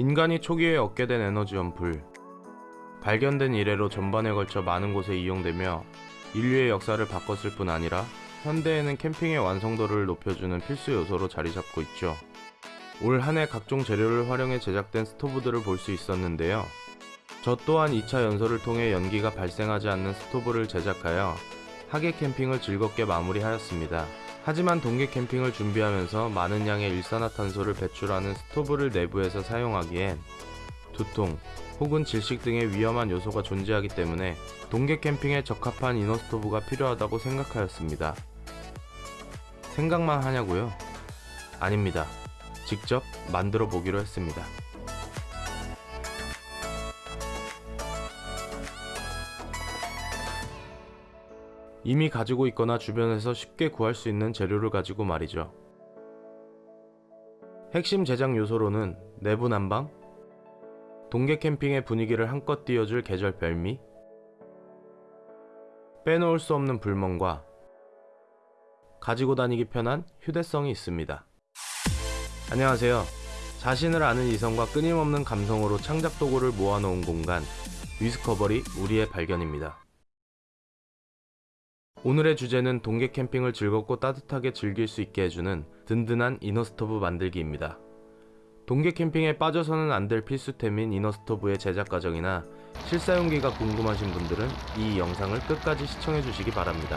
인간이 초기에 얻게 된 에너지원 불. 발견된 이래로 전반에 걸쳐 많은 곳에 이용되며 인류의 역사를 바꿨을 뿐 아니라 현대에는 캠핑의 완성도를 높여주는 필수 요소로 자리 잡고 있죠. 올 한해 각종 재료를 활용해 제작된 스토브들을 볼 수 있었는데요. 저 또한 2차 연소를 통해 연기가 발생하지 않는 스토브를 제작하여 하계 캠핑을 즐겁게 마무리하였습니다. 하지만 동계 캠핑을 준비하면서 많은 양의 일산화탄소를 배출하는 스토브를 내부에서 사용하기엔 두통 혹은 질식 등의 위험한 요소가 존재하기 때문에 동계 캠핑에 적합한 이너 스토브가 필요하다고 생각하였습니다. 생각만 하냐고요? 아닙니다. 직접 만들어 보기로 했습니다. 이미 가지고 있거나 주변에서 쉽게 구할 수 있는 재료를 가지고 말이죠. 핵심 제작 요소로는 내부 난방, 동계 캠핑의 분위기를 한껏 띄워줄 계절 별미, 빼놓을 수 없는 불멍과 가지고 다니기 편한 휴대성이 있습니다. 안녕하세요. 자신을 아는 이성과 끊임없는 감성으로 창작 도구를 모아놓은 공간, 위스커버리 우리의 발견입니다. 오늘의 주제는 동계 캠핑을 즐겁고 따뜻하게 즐길 수 있게 해주는 든든한 이너스토브 만들기입니다. 동계 캠핑에 빠져서는 안 될 필수템인 이너스토브의 제작 과정이나 실사용기가 궁금하신 분들은 이 영상을 끝까지 시청해 주시기 바랍니다.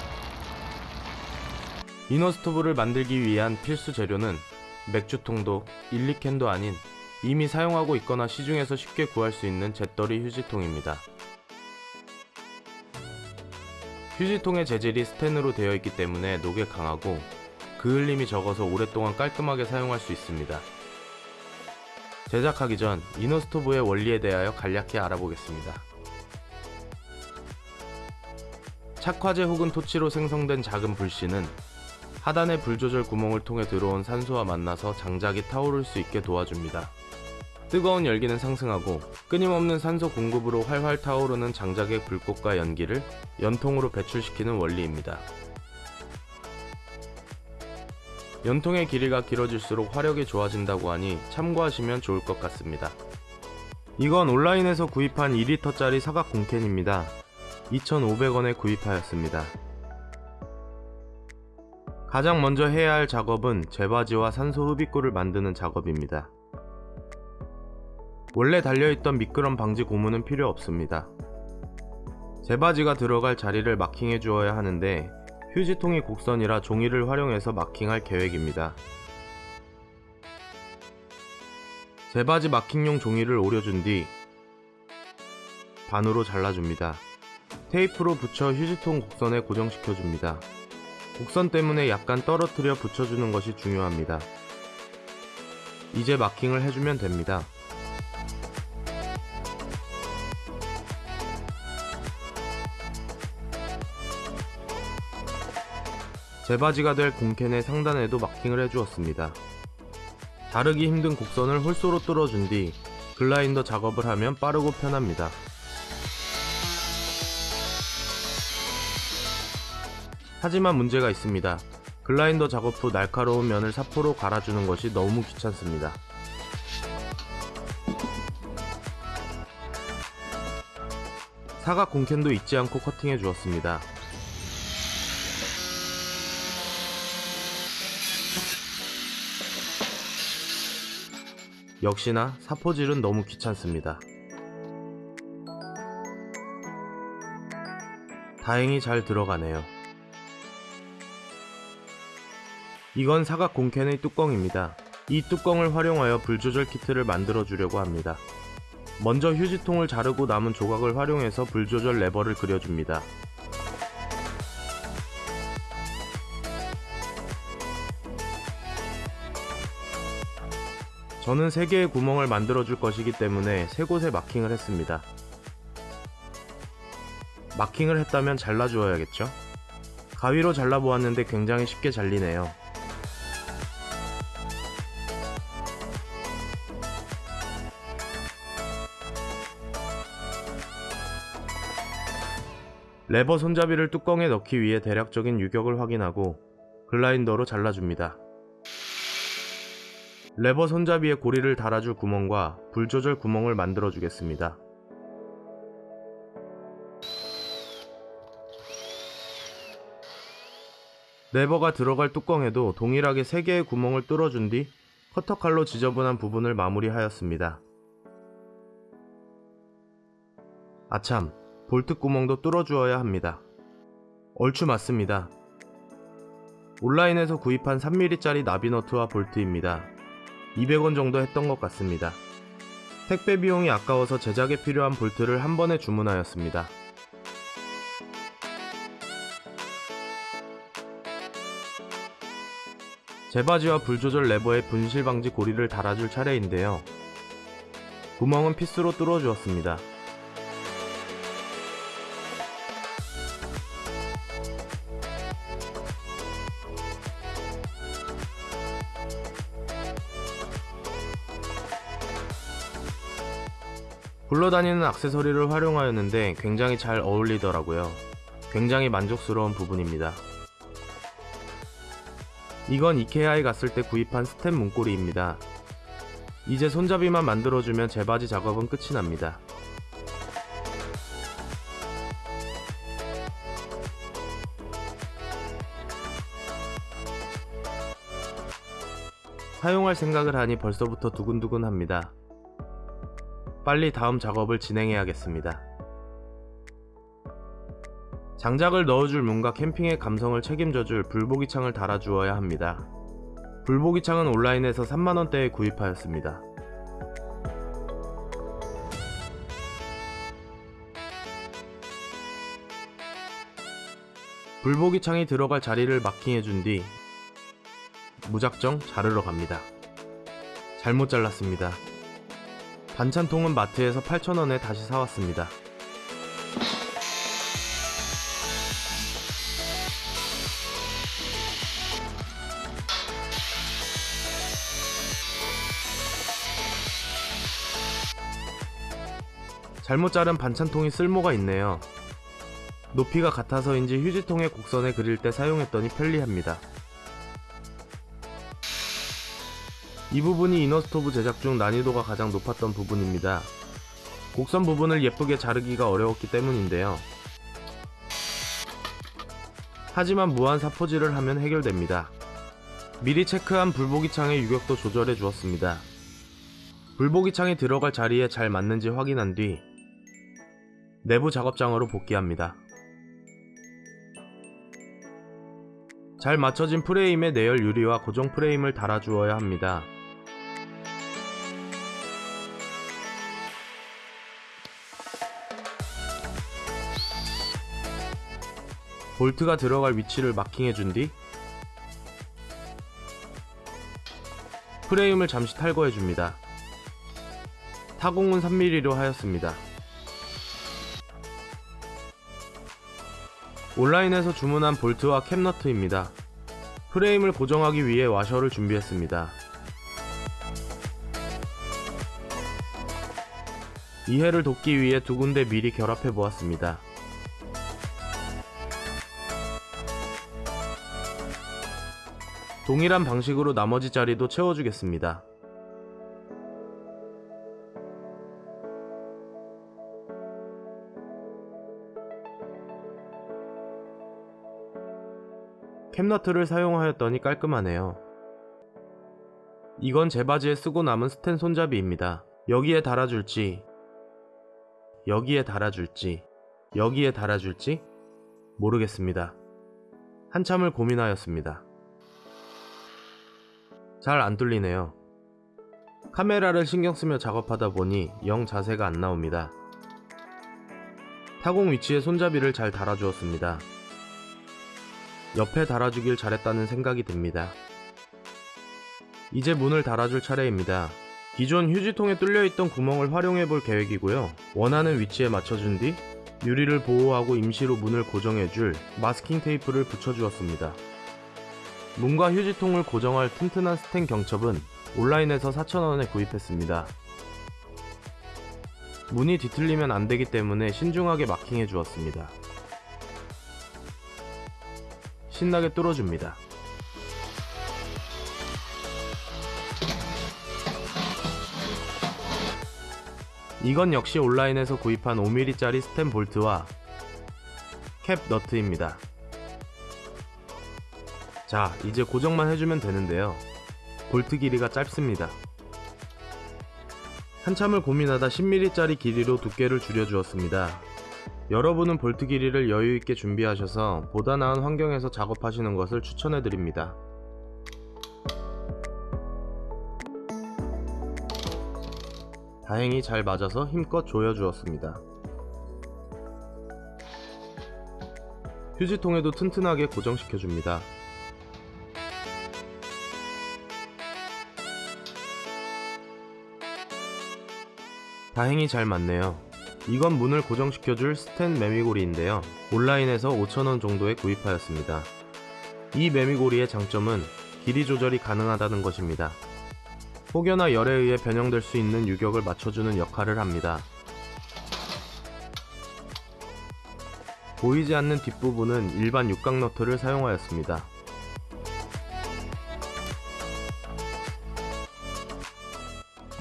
이너스토브를 만들기 위한 필수 재료는 맥주통도 1, 2캔도 아닌 이미 사용하고 있거나 시중에서 쉽게 구할 수 있는 잿더리 휴지통입니다. 휴지통의 재질이 스텐으로 되어 있기 때문에 녹에 강하고 그을림이 적어서 오랫동안 깔끔하게 사용할 수 있습니다. 제작하기 전 이너스토브의 원리에 대하여 간략히 알아보겠습니다. 착화제 혹은 토치로 생성된 작은 불씨는 하단의 불 조절 구멍을 통해 들어온 산소와 만나서 장작이 타오를 수 있게 도와줍니다. 뜨거운 열기는 상승하고 끊임없는 산소 공급으로 활활 타오르는 장작의 불꽃과 연기를 연통으로 배출시키는 원리입니다. 연통의 길이가 길어질수록 화력이 좋아진다고 하니 참고하시면 좋을 것 같습니다. 이건 온라인에서 구입한 2리터짜리 사각 공캔입니다. 2,500원에 구입하였습니다. 가장 먼저 해야 할 작업은 재바지와 산소 흡입구를 만드는 작업입니다. 원래 달려있던 미끄럼 방지 고무는 필요 없습니다. 재바지가 들어갈 자리를 마킹해 주어야 하는데 휴지통이 곡선이라 종이를 활용해서 마킹할 계획입니다. 재바지 마킹용 종이를 오려준 뒤 반으로 잘라줍니다. 테이프로 붙여 휴지통 곡선에 고정시켜줍니다. 곡선 때문에 약간 떨어뜨려 붙여주는 것이 중요합니다. 이제 마킹을 해주면 됩니다. 재바지가 될 공캔의 상단에도 마킹을 해주었습니다. 자르기 힘든 곡선을 홀소로 뚫어준 뒤 글라인더 작업을 하면 빠르고 편합니다. 하지만 문제가 있습니다. 글라인더 작업 후 날카로운 면을 사포로 갈아주는 것이 너무 귀찮습니다. 사각 공캔도 잊지 않고 커팅해 주었습니다. 역시나 사포질은 너무 귀찮습니다. 다행히 잘 들어가네요. 이건 사각 공캔의 뚜껑입니다. 이 뚜껑을 활용하여 불조절 키트를 만들어 주려고 합니다. 먼저 휴지통을 자르고 남은 조각을 활용해서 불조절 레버를 그려줍니다. 저는 3개의 구멍을 만들어 줄 것이기 때문에 3곳에 마킹을 했습니다. 마킹을 했다면 잘라주어야겠죠? 가위로 잘라보았는데 굉장히 쉽게 잘리네요. 레버 손잡이를 뚜껑에 넣기 위해 대략적인 유격을 확인하고 그라인더로 잘라줍니다. 레버 손잡이에 고리를 달아줄 구멍과 불 조절 구멍을 만들어 주겠습니다. 레버가 들어갈 뚜껑에도 동일하게 3개의 구멍을 뚫어준 뒤 커터칼로 지저분한 부분을 마무리하였습니다. 아참, 볼트 구멍도 뚫어주어야 합니다. 얼추 맞습니다. 온라인에서 구입한 3mm짜리 나비너트와 볼트입니다. 200원 정도 했던 것 같습니다. 택배 비용이 아까워서 제작에 필요한 볼트를 한 번에 주문하였습니다. 제바지와 불조절 레버에 분실 방지 고리를 달아줄 차례인데요. 구멍은 피스로 뚫어 주었습니다. 굴러다니는 액세서리를 활용하였는데 굉장히 잘 어울리더라고요. 굉장히 만족스러운 부분입니다. 이건 이케아에 갔을 때 구입한 스텝 문고리입니다. 이제 손잡이만 만들어주면 제 바지 작업은 끝이 납니다. 사용할 생각을 하니 벌써부터 두근두근 합니다. 빨리 다음 작업을 진행해야겠습니다. 장작을 넣어줄 문과 캠핑의 감성을 책임져줄 불보기 창을 달아주어야 합니다. 불보기 창은 온라인에서 3만원대에 구입하였습니다. 불보기 창이 들어갈 자리를 마킹해준 뒤 무작정 자르러 갑니다. 잘못 잘랐습니다. 반찬통은 마트에서 8,000원에 다시 사왔습니다. 잘못 자른 반찬통이 쓸모가 있네요. 높이가 같아서인지 휴지통에 곡선에 그릴 때 사용했더니 편리합니다. 이 부분이 이너스토브 제작 중 난이도가 가장 높았던 부분입니다. 곡선 부분을 예쁘게 자르기가 어려웠기 때문인데요. 하지만 무한 사포질을 하면 해결됩니다. 미리 체크한 불보기창의 유격도 조절해 주었습니다. 불보기창이 들어갈 자리에 잘 맞는지 확인한 뒤 내부 작업장으로 복귀합니다. 잘 맞춰진 프레임에 내열 유리와 고정 프레임을 달아주어야 합니다. 볼트가 들어갈 위치를 마킹해준 뒤 프레임을 잠시 탈거해줍니다. 타공은 3mm로 하였습니다. 온라인에서 주문한 볼트와 캡너트입니다. 프레임을 고정하기 위해 와셔를 준비했습니다. 이해를 돕기 위해 두 군데 미리 결합해 보았습니다. 동일한 방식으로 나머지 자리도 채워주겠습니다. 캡너트를 사용하였더니 깔끔하네요. 이건 제 바지에 쓰고 남은 스텐 손잡이입니다. 여기에 달아줄지, 여기에 달아줄지, 여기에 달아줄지 모르겠습니다. 한참을 고민하였습니다. 잘 안 뚫리네요. 카메라를 신경 쓰며 작업하다 보니 영 자세가 안 나옵니다. 타공 위치에 손잡이를 잘 달아주었습니다. 옆에 달아주길 잘했다는 생각이 듭니다. 이제 문을 달아줄 차례입니다. 기존 휴지통에 뚫려있던 구멍을 활용해 볼 계획이고요. 원하는 위치에 맞춰준 뒤 유리를 보호하고 임시로 문을 고정해줄 마스킹 테이프를 붙여주었습니다. 문과 휴지통을 고정할 튼튼한 스탠 경첩은 온라인에서 4,000원에 구입했습니다. 문이 뒤틀리면 안되기 때문에 신중하게 마킹해 주었습니다. 신나게 뚫어줍니다. 이건 역시 온라인에서 구입한 5mm짜리 스탠 볼트와 캡 너트입니다. 자, 이제 고정만 해주면 되는데요. 볼트 길이가 짧습니다. 한참을 고민하다 10mm짜리 길이로 두께를 줄여주었습니다. 여러분은 볼트 길이를 여유있게 준비하셔서 보다 나은 환경에서 작업하시는 것을 추천해드립니다. 다행히 잘 맞아서 힘껏 조여주었습니다. 휴지통에도 튼튼하게 고정시켜줍니다. 다행히 잘 맞네요. 이건 문을 고정시켜줄 스텐 매미고리인데요. 온라인에서 5,000원 정도에 구입하였습니다. 이 매미고리의 장점은 길이 조절이 가능하다는 것입니다. 혹여나 열에 의해 변형될 수 있는 유격을 맞춰주는 역할을 합니다. 보이지 않는 뒷부분은 일반 육각 너트를 사용하였습니다.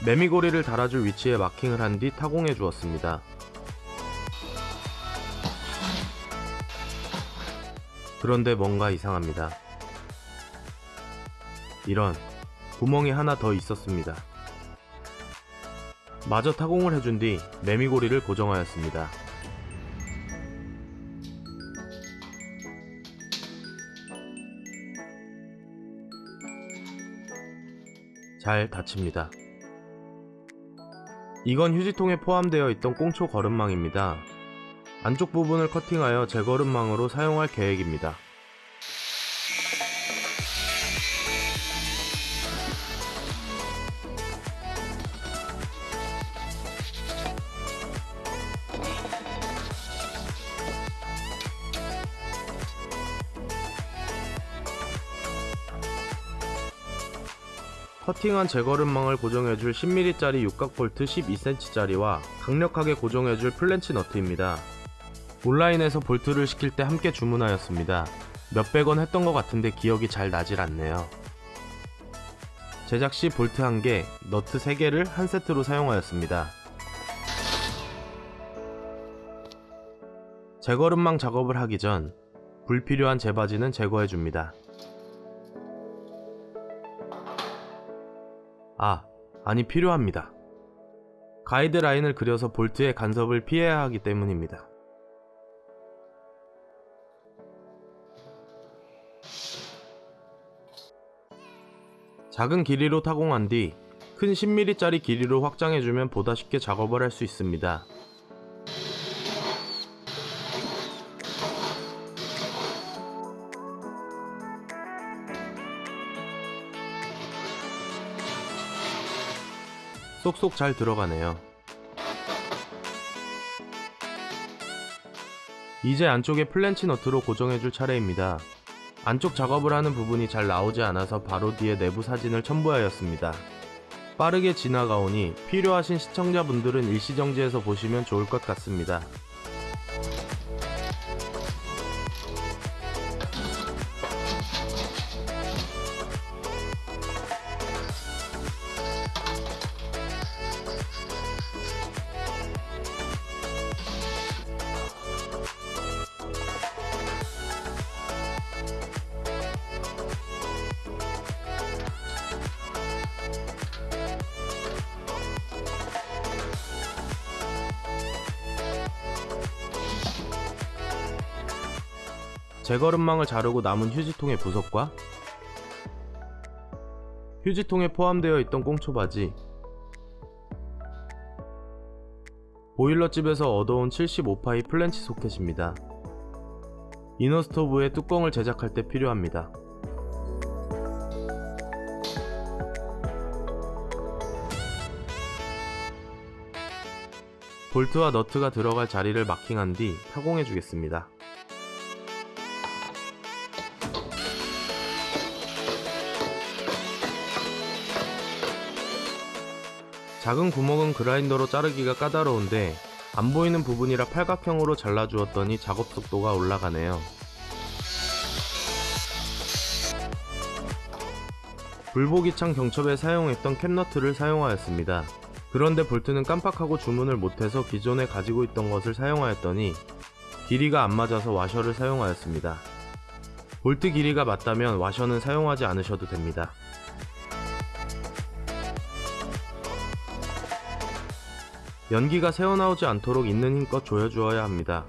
매미고리를 달아줄 위치에 마킹을 한 뒤 타공해 주었습니다. 그런데 뭔가 이상합니다. 이런 구멍이 하나 더 있었습니다. 마저 타공을 해준 뒤 매미고리를 고정하였습니다. 잘 닫힙니다. 이건 휴지통에 포함되어 있던 꽁초 거름망입니다. 안쪽 부분을 커팅하여 재거름망으로 사용할 계획입니다. 커팅한 재거름망을 고정해줄 10mm짜리 육각 볼트 12cm짜리와 강력하게 고정해줄 플랜지 너트입니다. 온라인에서 볼트를 시킬 때 함께 주문하였습니다. 몇백 원 했던 것 같은데 기억이 잘 나질 않네요. 제작 시 볼트 1개, 너트 3개를 한 세트로 사용하였습니다. 재거름망 작업을 하기 전 불필요한 재받이는 제거해줍니다. 아, 아니 필요합니다. 가이드라인을 그려서 볼트의 간섭을 피해야 하기 때문입니다. 작은 길이로 타공한 뒤 큰 10mm짜리 길이로 확장해주면 보다 쉽게 작업을 할 수 있습니다. 쏙쏙 잘 들어가네요. 이제 안쪽에 플랜지 너트로 고정해줄 차례입니다. 안쪽 작업을 하는 부분이 잘 나오지 않아서 바로 뒤에 내부 사진을 첨부하였습니다. 빠르게 지나가오니 필요하신 시청자분들은 일시정지해서 보시면 좋을 것 같습니다. 재거름망을 자르고 남은 휴지통의 부속과 휴지통에 포함되어 있던 꽁초받이 보일러집에서 얻어온 75파이 플랜지 소켓입니다. 이너스토브에 뚜껑을 제작할 때 필요합니다. 볼트와 너트가 들어갈 자리를 마킹한 뒤 타공해 주겠습니다. 작은 구멍은 그라인더로 자르기가 까다로운데 안 보이는 부분이라 팔각형으로 잘라주었더니 작업 속도가 올라가네요. 불보기창 경첩에 사용했던 캡너트를 사용하였습니다. 그런데 볼트는 깜빡하고 주문을 못해서 기존에 가지고 있던 것을 사용하였더니 길이가 안 맞아서 와셔를 사용하였습니다. 볼트 길이가 맞다면 와셔는 사용하지 않으셔도 됩니다. 연기가 새어나오지 않도록 있는 힘껏 조여주어야 합니다.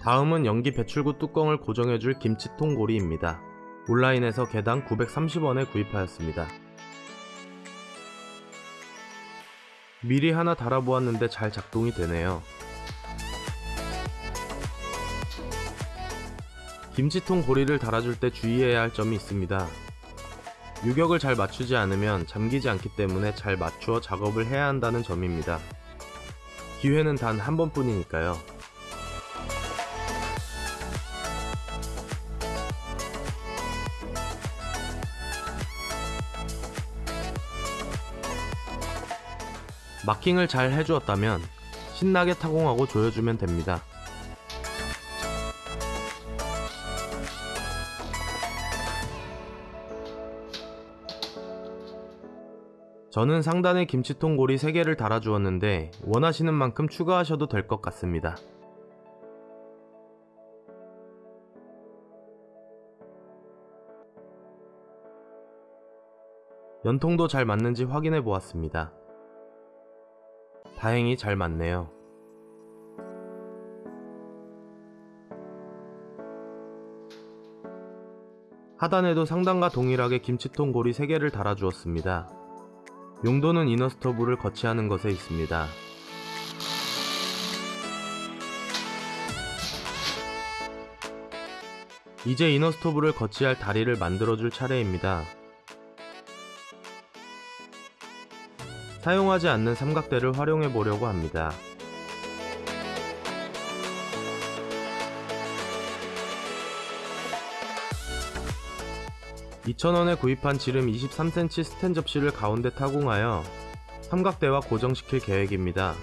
다음은 연기 배출구 뚜껑을 고정해줄 김치통 고리입니다. 온라인에서 개당 930원에 구입하였습니다. 미리 하나 달아보았는데 잘 작동이 되네요. 김치통 고리를 달아줄 때 주의해야 할 점이 있습니다. 유격을 잘 맞추지 않으면 잠기지 않기 때문에 잘 맞추어 작업을 해야 한다는 점입니다. 기회는 단 한 번뿐이니까요. 마킹을 잘 해주었다면 신나게 타공하고 조여주면 됩니다. 저는 상단에 김치통 고리 3개를 달아주었는데 원하시는 만큼 추가하셔도 될 것 같습니다. 연통도 잘 맞는지 확인해 보았습니다. 다행히 잘 맞네요. 하단에도 상단과 동일하게 김치통 고리 3개를 달아주었습니다. 용도는 이너스토브를 거치하는 것에 있습니다. 이제 이너스토브를 거치할 다리를 만들어줄 차례입니다. 사용하지 않는 삼각대를 활용해 보려고 합니다. (2,000원에) 구입한 지름 23cm 스텐 접시를 가운데 타공하여 삼각대와 고정시킬 계획입니다.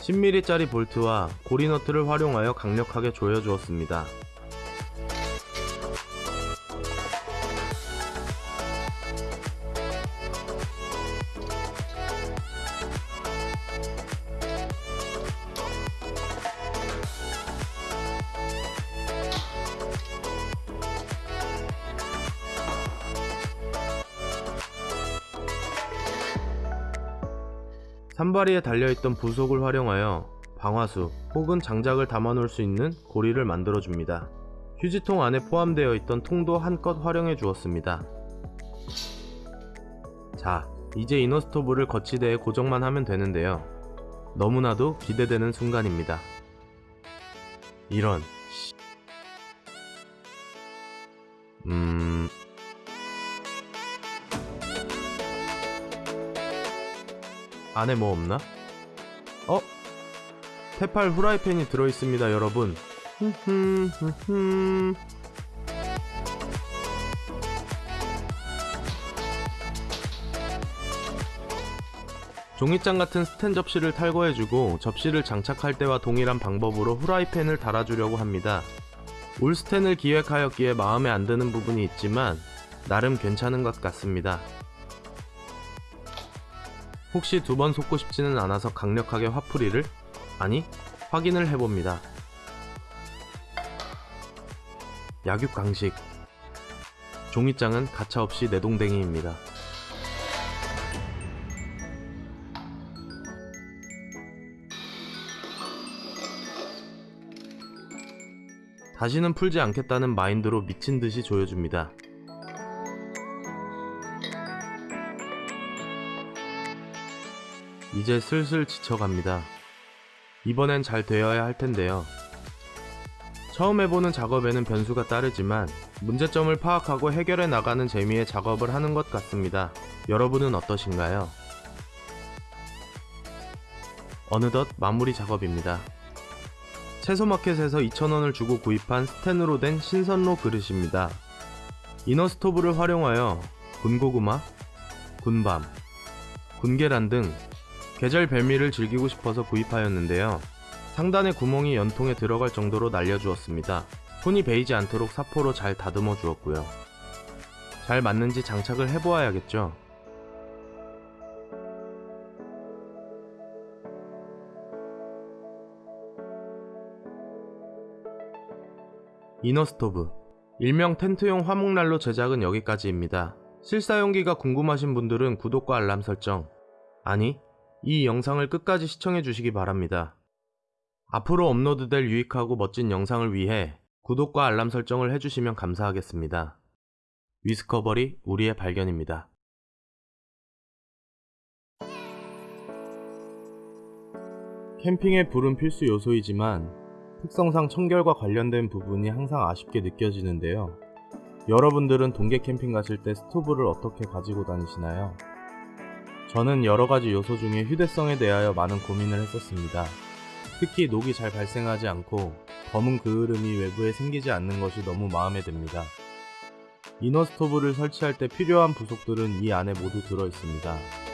10mm짜리 볼트와 고리너트를 활용하여 강력하게 조여주었습니다. 산바리에 달려있던 부속을 활용하여 방화수 혹은 장작을 담아놓을 수 있는 고리를 만들어줍니다. 휴지통 안에 포함되어 있던 통도 한껏 활용해 주었습니다. 자, 이제 이너스토브를 거치대에 고정만 하면 되는데요. 너무나도 기대되는 순간입니다. 이런 씨. 음... 안에 뭐 없나? 어? 테팔 후라이팬이 들어있습니다 여러분 종이장 같은 스텐 접시를 탈거해주고 접시를 장착할 때와 동일한 방법으로 후라이팬을 달아주려고 합니다. 울 스텐을 기획하였기에 마음에 안 드는 부분이 있지만 나름 괜찮은 것 같습니다. 혹시 두 번 속고 싶지는 않아서 강력하게 화풀이를 아니 확인을 해봅니다. 약육 강식 종이장은 가차없이 내동댕이입니다. 다시는 풀지 않겠다는 마인드로 미친 듯이 조여줍니다. 이제 슬슬 지쳐갑니다. 이번엔 잘 되어야 할 텐데요. 처음 해보는 작업에는 변수가 따르지만 문제점을 파악하고 해결해 나가는 재미의 작업을 하는 것 같습니다. 여러분은 어떠신가요? 어느덧 마무리 작업입니다. 채소마켓에서 2,000원을 주고 구입한 스텐으로 된 신선로 그릇입니다. 이너스토브를 활용하여 군고구마, 군밤, 군계란 등 계절 별미를 즐기고 싶어서 구입하였는데요. 상단의 구멍이 연통에 들어갈 정도로 날려주었습니다. 손이 베이지 않도록 사포로 잘 다듬어 주었고요. 잘 맞는지 장착을 해보아야겠죠. 이너 스토브 일명 텐트용 화목난로 제작은 여기까지입니다. 실사용기가 궁금하신 분들은 구독과 알람 설정 아니 이 영상을 끝까지 시청해 주시기 바랍니다. 앞으로 업로드될 유익하고 멋진 영상을 위해 구독과 알람 설정을 해주시면 감사하겠습니다. 위스커버리 우리의 발견입니다. 캠핑에 불은 필수 요소이지만 특성상 청결과 관련된 부분이 항상 아쉽게 느껴지는데요. 여러분들은 동계 캠핑 가실 때 스토브를 어떻게 가지고 다니시나요? 저는 여러 가지 요소 중에 휴대성에 대하여 많은 고민을 했었습니다. 특히 녹이 잘 발생하지 않고 검은 그을음이 외부에 생기지 않는 것이 너무 마음에 듭니다. 이너 스토브를 설치할 때 필요한 부속들은 이 안에 모두 들어 있습니다.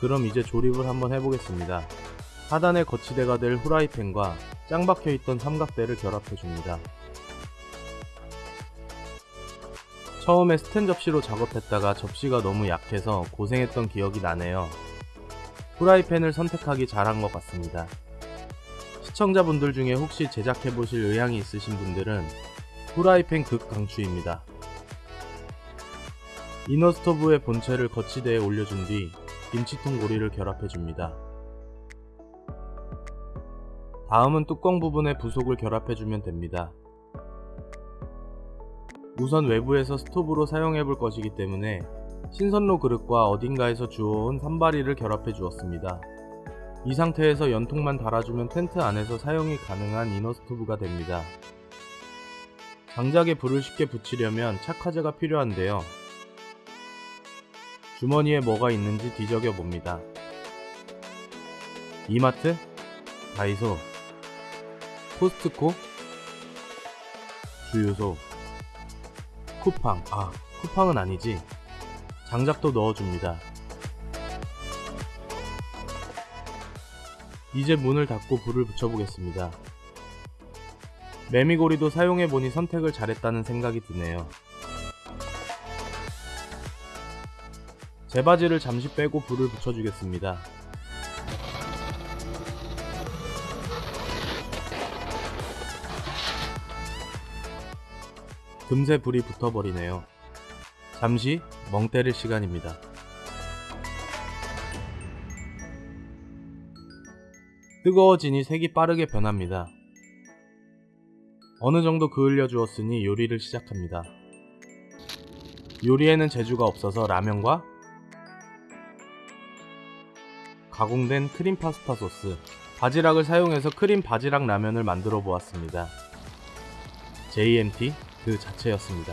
그럼 이제 조립을 한번 해보겠습니다. 하단에 거치대가 될 후라이팬과 짱 박혀있던 삼각대를 결합해줍니다. 처음에 스텐 접시로 작업했다가 접시가 너무 약해서 고생했던 기억이 나네요. 후라이팬을 선택하기 잘한 것 같습니다. 시청자분들 중에 혹시 제작해보실 의향이 있으신 분들은 후라이팬 극강추입니다. 이너스토브의 본체를 거치대에 올려준 뒤 김치통 고리를 결합해줍니다. 다음은 뚜껑 부분에 부속을 결합해주면 됩니다. 우선 외부에서 스토브로 사용해볼 것이기 때문에 신선로 그릇과 어딘가에서 주워온 산바리를 결합해 주었습니다. 이 상태에서 연통만 달아주면 텐트 안에서 사용이 가능한 이너 스토브가 됩니다. 장작에 불을 쉽게 붙이려면 착화제가 필요한데요. 주머니에 뭐가 있는지 뒤적여 봅니다. 이마트, 다이소, 코스트코, 주유소, 쿠팡, 아, 쿠팡은 아니지. 장작도 넣어줍니다. 이제 문을 닫고 불을 붙여보겠습니다. 매미고리도 사용해보니 선택을 잘했다는 생각이 드네요. 제 바지를 잠시 빼고 불을 붙여주겠습니다. 금세 불이 붙어버리네요. 잠시 멍 때릴 시간입니다. 뜨거워지니 색이 빠르게 변합니다. 어느 정도 그을려 주었으니 요리를 시작합니다. 요리에는 재주가 없어서 라면과 가공된 크림 파스타 소스, 바지락을 사용해서 크림 바지락 라면을 만들어 보았습니다. JMT 그 자체였습니다.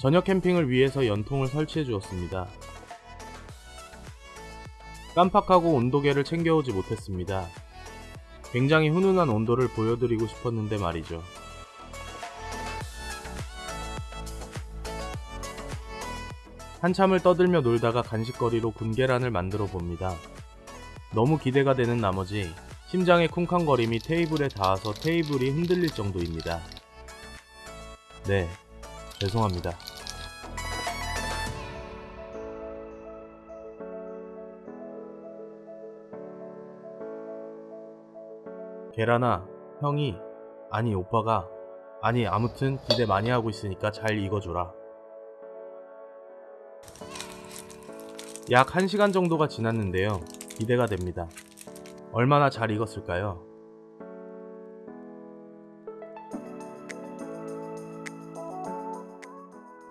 저녁 캠핑을 위해서 연통을 설치해 주었습니다. 깜빡하고 온도계를 챙겨오지 못했습니다. 굉장히 훈훈한 온도를 보여드리고 싶었는데 말이죠. 한참을 떠들며 놀다가 간식거리로 군계란을 만들어 봅니다. 너무 기대가 되는 나머지 심장의 쿵쾅거림이 테이블에 닿아서 테이블이 흔들릴 정도입니다. 네, 죄송합니다. 계란아, 형이, 아니 오빠가, 아니 아무튼 기대 많이 하고 있으니까 잘 익어줘라. 약 1시간 정도가 지났는데요. 기대가 됩니다. 얼마나 잘 익었을까요?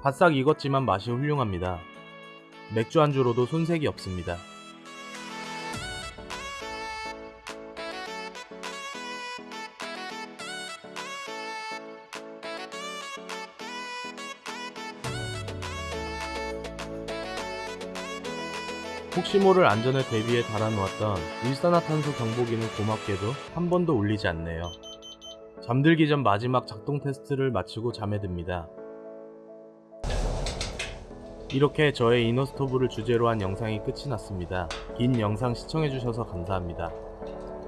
바싹 익었지만 맛이 훌륭합니다. 맥주 안주로도 손색이 없습니다. 시 모를 안전을 대비해 달아놓았던 일산화탄소 경보기는 고맙게도 한 번도 울리지 않네요. 잠들기 전 마지막 작동 테스트를 마치고 잠에 듭니다. 이렇게 저의 이너스토브를 주제로 한 영상이 끝이 났습니다. 긴 영상 시청해주셔서 감사합니다.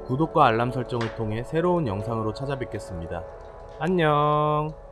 구독과 알람 설정을 통해 새로운 영상으로 찾아뵙겠습니다. 안녕!